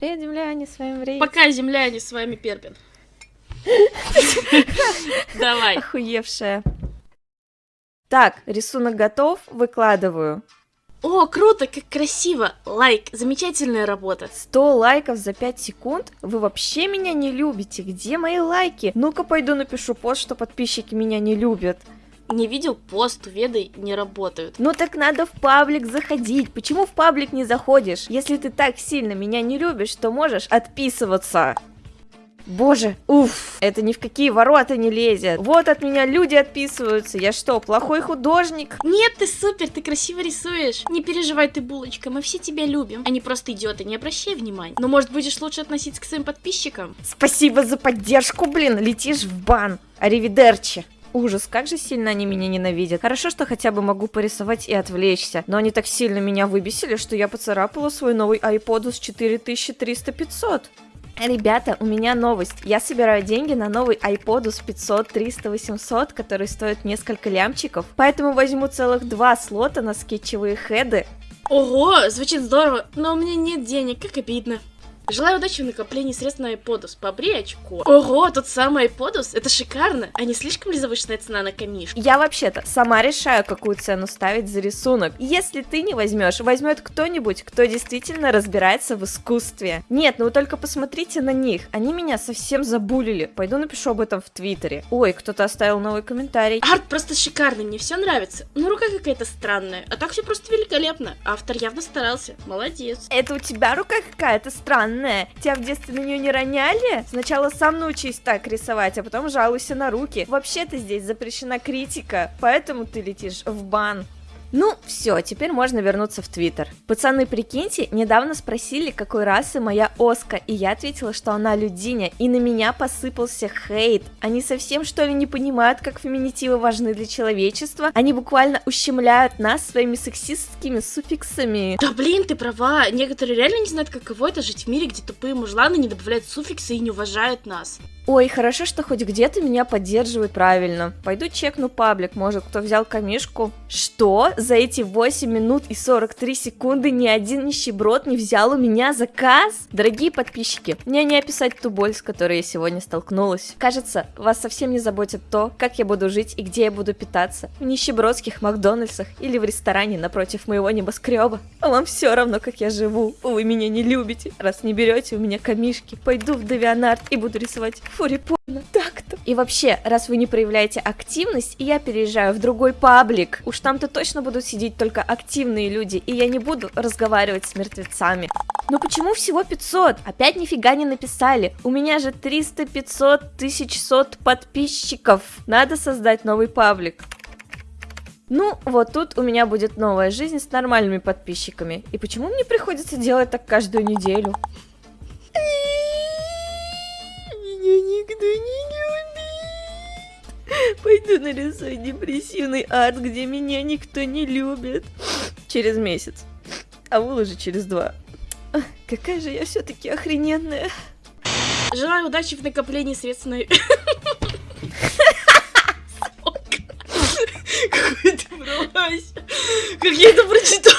Привет, земляне, с вами Рейс. Пока, земляне, с вами Перпин. Давай. Охуевшая. Так, рисунок готов, выкладываю. О, круто, как красиво. Лайк, замечательная работа. 100 лайков за 5 секунд? Вы вообще меня не любите? Где мои лайки? Ну-ка пойду напишу пост, что подписчики меня не любят. Не видел пост, веды не работают. Ну так надо в паблик заходить. Почему в паблик не заходишь? Если ты так сильно меня не любишь, то можешь отписываться. Боже, уф, это ни в какие ворота не лезет. Вот от меня люди отписываются. Я что, плохой художник? Нет, ты супер, ты красиво рисуешь. Не переживай ты, булочка, мы все тебя любим. Они просто идиоты, не обращай внимания. Но может будешь лучше относиться к своим подписчикам? Спасибо за поддержку, блин, летишь в бан. Аривидерчи. Ужас, как же сильно они меня ненавидят. Хорошо, что хотя бы могу порисовать и отвлечься. Но они так сильно меня выбесили, что я поцарапала свой новый iPod с 4300-500. Ребята, у меня новость. Я собираю деньги на новый iPod с 500, 300, 800, который стоит несколько лямчиков. Поэтому возьму целых два слота на скетчевые хеды. Ого, звучит здорово, но у меня нет денег, как обидно. Желаю удачи в накоплении средств на iPodus. Побри очко. Ого, тот самый iPodus? Это шикарно. А не слишком ли завышенная цена на камишку? Я вообще-то сама решаю, какую цену ставить за рисунок. Если ты не возьмешь, возьмет кто-нибудь, кто действительно разбирается в искусстве. Нет, ну вы только посмотрите на них. Они меня совсем забулили. Пойду напишу об этом в Твиттере. Ой, кто-то оставил новый комментарий. Арт просто шикарный, мне все нравится. Но рука какая-то странная. А так все просто великолепно. Автор явно старался. Молодец. Это у тебя рука какая-то странная странная. Тебя в детстве на нее не роняли? Сначала сам научись так рисовать, а потом жалуйся на руки. Вообще-то здесь запрещена критика, поэтому ты летишь в бан. Ну, все, теперь можно вернуться в Твиттер. Пацаны, прикиньте, недавно спросили, какой расы моя Оска, и я ответила, что она людиня, и на меня посыпался хейт. Они совсем, что ли, не понимают, как феминитивы важны для человечества? Они буквально ущемляют нас своими сексистскими суффиксами. Да блин, ты права, некоторые реально не знают, каково это жить в мире, где тупые мужланы не добавляют суффиксы и не уважают нас. Ой, хорошо, что хоть где-то меня поддерживают правильно. Пойду чекну паблик, может, кто взял камишку. Что? За эти 8 минут и 43 секунды ни один нищеброд не взял у меня заказ? Дорогие подписчики, мне не описать ту боль, с которой я сегодня столкнулась. Кажется, вас совсем не заботит то, как я буду жить и где я буду питаться. В нищебродских Макдональдсах или в ресторане напротив моего небоскреба. А вам все равно, как я живу. Вы меня не любите, раз не берете у меня камишки. Пойду в Девианарт и буду рисовать фурипорно. Так-то. И вообще, раз вы не проявляете активность, я переезжаю в другой паблик. Уж там-то точно будут сидеть только активные люди, и я не буду разговаривать с мертвецами. Ну почему всего 500? Опять нифига не написали. У меня же 300, 500, 1100 подписчиков. Надо создать новый паблик. Ну, вот тут у меня будет новая жизнь с нормальными подписчиками. И почему мне приходится делать так каждую неделю? Нарисую депрессивный арт, где меня никто не любит. Через месяц. А вы уже через два. Какая же я все-таки охрененная. Желаю удачи в накоплении средств на... Какой ты! Как я это прочитаю?